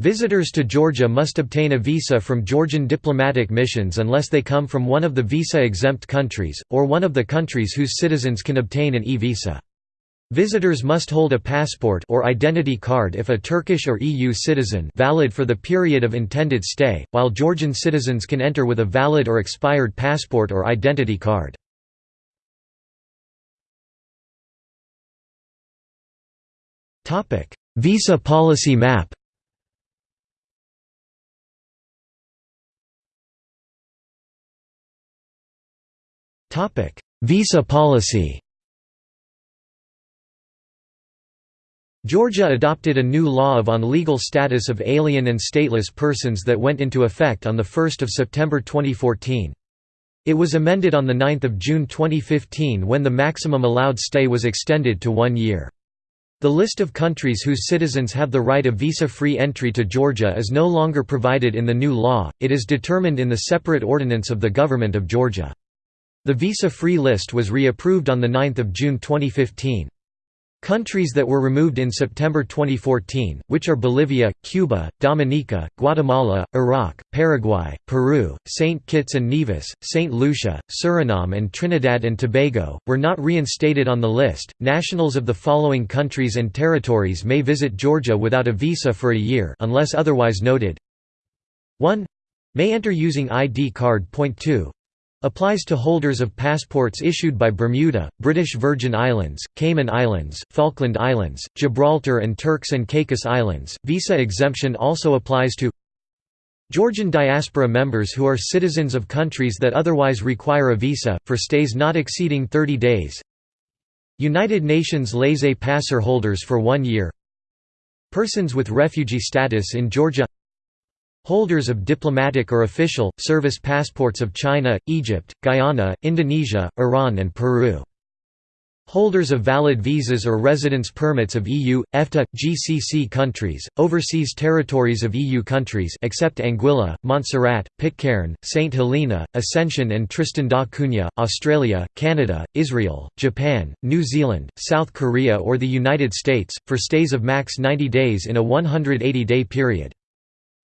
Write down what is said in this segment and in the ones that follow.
Visitors to Georgia must obtain a visa from Georgian diplomatic missions unless they come from one of the visa-exempt countries, or one of the countries whose citizens can obtain an e-visa. Visitors must hold a passport or identity card if a Turkish or EU citizen valid for the period of intended stay, while Georgian citizens can enter with a valid or expired passport or identity card. Visa policy map Visa policy Georgia adopted a new law of on legal status of alien and stateless persons that went into effect on 1 September 2014. It was amended on 9 June 2015 when the maximum allowed stay was extended to one year. The list of countries whose citizens have the right of visa-free entry to Georgia is no longer provided in the new law, it is determined in the separate ordinance of the Government of Georgia. The visa-free list was re-approved on 9 June 2015. Countries that were removed in September 2014, which are Bolivia, Cuba, Dominica, Guatemala, Iraq, Paraguay, Peru, St. Kitts and Nevis, St. Lucia, Suriname and Trinidad and Tobago, were not reinstated on the list. Nationals of the following countries and territories may visit Georgia without a visa for a year unless otherwise noted. 1. May enter using ID card. Point 2. Applies to holders of passports issued by Bermuda, British Virgin Islands, Cayman Islands, Falkland Islands, Gibraltar and Turks and Caicos Islands. Visa exemption also applies to Georgian diaspora members who are citizens of countries that otherwise require a visa, for stays not exceeding 30 days United Nations laissez-passer holders for one year Persons with refugee status in Georgia Holders of diplomatic or official, service passports of China, Egypt, Guyana, Indonesia, Iran and Peru. Holders of valid visas or residence permits of EU, EFTA, GCC countries, overseas territories of EU countries except Anguilla, Montserrat, Pitcairn, St Helena, Ascension and Tristan da Cunha, Australia, Canada, Israel, Japan, New Zealand, South Korea or the United States, for stays of max 90 days in a 180-day period.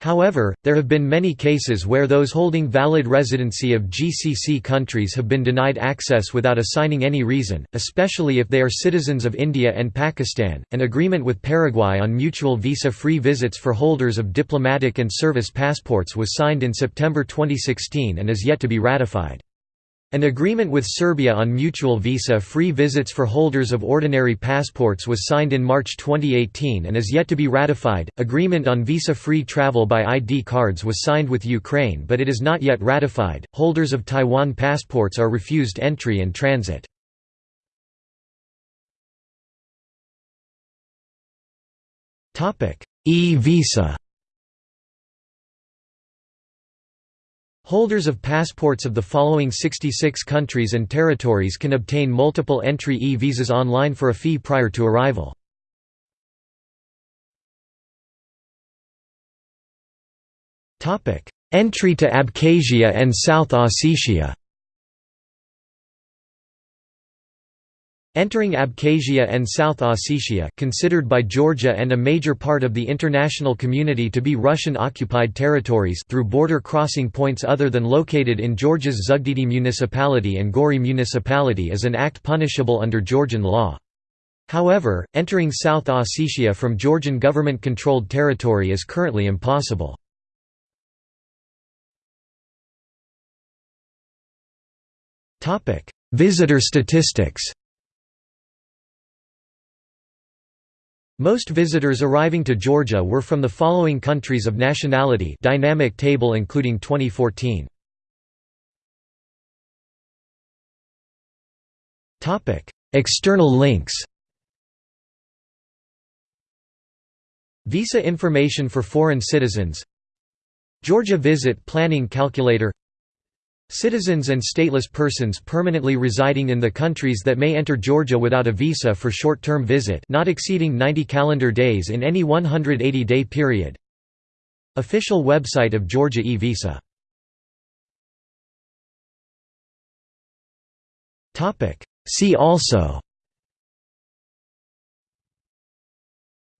However, there have been many cases where those holding valid residency of GCC countries have been denied access without assigning any reason, especially if they are citizens of India and Pakistan. An agreement with Paraguay on mutual visa free visits for holders of diplomatic and service passports was signed in September 2016 and is yet to be ratified. An agreement with Serbia on mutual visa-free visits for holders of ordinary passports was signed in March 2018 and is yet to be ratified. Agreement on visa-free travel by ID cards was signed with Ukraine but it is not yet ratified. Holders of Taiwan passports are refused entry and transit. E-visa Holders of passports of the following 66 countries and territories can obtain multiple entry e-visas online for a fee prior to arrival. Entry to Abkhazia and South Ossetia Entering Abkhazia and South Ossetia considered by Georgia and a major part of the international community to be Russian-occupied territories through border crossing points other than located in Georgia's Zugdidi municipality and Gori municipality is an act punishable under Georgian law. However, entering South Ossetia from Georgian government-controlled territory is currently impossible. Visitor statistics Most visitors arriving to Georgia were from the following countries of nationality dynamic table including 2014. External links Visa information for foreign citizens Georgia Visit Planning Calculator Citizens and stateless persons permanently residing in the countries that may enter Georgia without a visa for short-term visit not exceeding 90 calendar days in any 180-day period. Official website of Georgia e-visa. See also.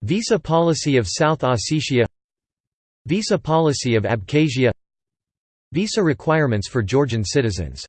Visa policy of South Ossetia. Visa policy of Abkhazia Visa requirements for Georgian citizens